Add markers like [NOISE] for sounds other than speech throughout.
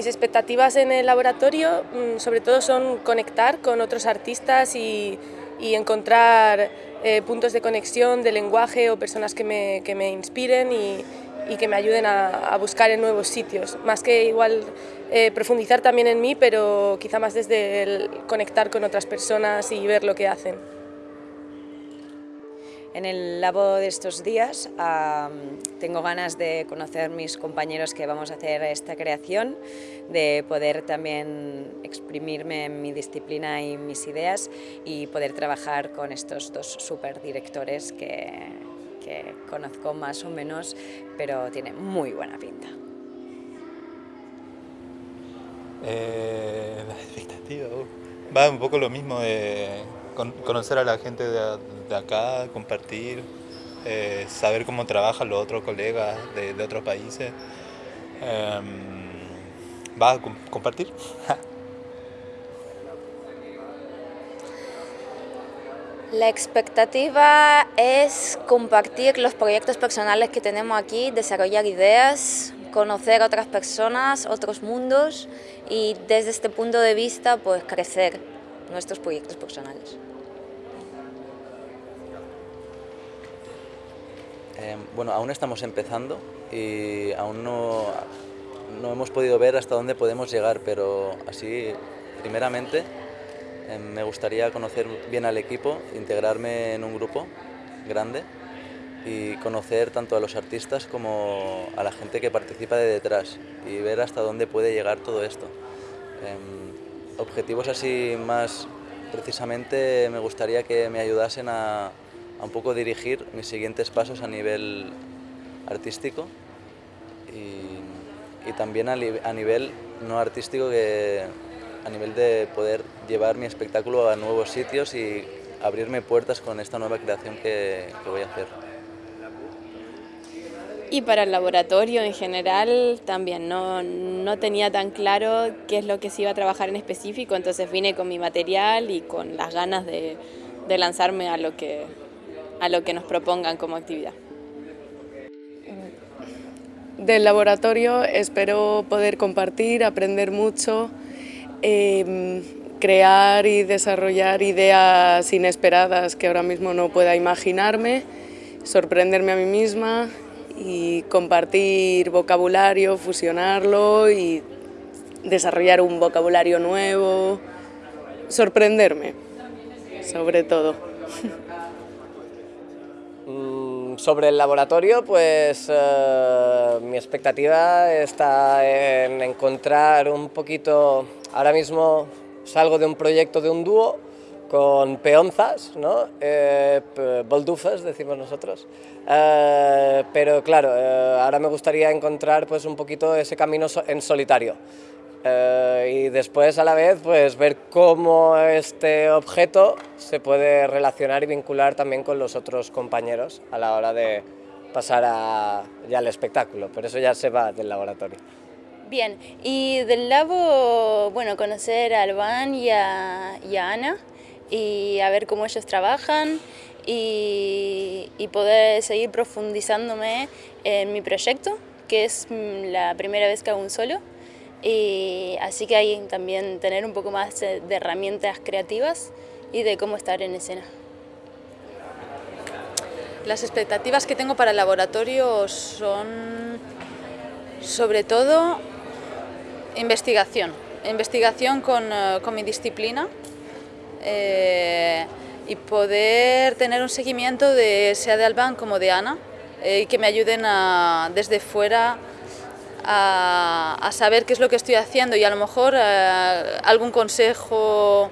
Mis expectativas en el laboratorio mm, sobre todo son conectar con otros artistas y, encontrar eh, puntos de conexión de lenguaje o personas que me, que me inspiren y, que me ayuden a, buscar en nuevos sitios. Más que igual eh, profundizar también en mí, pero quizá más desde el conectar con otras personas y ver lo que hacen. En el labo de estos días tengo ganas de conocer mis compañeros que vamos a hacer esta creación, de poder también exprimirme en mi disciplina y mis ideas y poder trabajar con estos dos super directores que, que conozco más o menos, pero tiene muy buena pinta. Eh, [LAUGHS] la expectativa, uh, va un poco lo mismo de conocer a la gente de, acá, compartir, eh, saber cómo trabajan los otros colegas de, otros países. Em, ¿Va a compartir? [LAUGHS] La expectativa es compartir los proyectos personales que tenemos aquí, desarrollar ideas, conocer a otras personas, otros mundos y desde este punto de vista pues crecer nuestros proyectos personales. Eh, bueno, aún estamos empezando y aún no, no hemos podido ver hasta dónde podemos llegar, pero así, primeramente, eh, me gustaría conocer bien al equipo, integrarme en un grupo grande y conocer tanto a los artistas como a la gente que participa de detrás y ver hasta dónde puede llegar todo esto. Em, objetivos así más precisamente me gustaría que me ayudasen a, un poco dirigir mis siguientes pasos a nivel artístico y, también a, a, nivel no artístico, que, a nivel de poder llevar mi espectáculo a nuevos sitios y abrirme puertas con esta nueva creación que, voy a hacer. Y para el laboratorio en general también no, no, tenía tan claro qué es lo que se iba a trabajar en específico, entonces vine con mi material y con las ganas de lanzarme a lo, que, a lo que nos propongan como actividad. Del laboratorio espero poder compartir, aprender mucho, eh, crear y desarrollar ideas inesperadas que ahora mismo no pueda imaginarme, sorprenderme a mí misma y compartir vocabulario, fusionarlo y desarrollar un vocabulario nuevo, sorprenderme, sobre todo. [LAUGHS] Mm, sobre el laboratorio, pues eh, mi expectativa está en encontrar un poquito, ahora mismo salgo de un proyecto de un dúo, con peonzas, ¿no? Eh, boldufas, decimos nosotros. Eh, pero claro, ahora me gustaría encontrar pues, un poquito ese camino en solitario. Y después a la vez pues, ver cómo este objeto se puede relacionar y vincular también con los otros compañeros a la hora de pasar a, ya al espectáculo, pero eso ya se va del laboratorio. Bien, y del labo, bueno, conocer a Alban y a, y a Ana, y a ver cómo ellos trabajan y, poder seguir profundizándome en mi proyecto, que es la primera vez que hago un solo. Y así que hay también tener un poco más de herramientas creativas y de cómo estar en escena. Las expectativas que tengo para el laboratorio son sobre todo investigación, investigación con, eh, con mi disciplina, eh, y poder tener un seguimiento de sea de Alban como de Ana eh, y que me ayuden a, desde fuera a, saber qué es lo que estoy haciendo y a lo mejor eh, algún consejo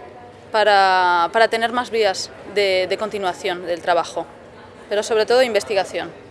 para, tener más vías de continuación del trabajo, pero sobre todo investigación.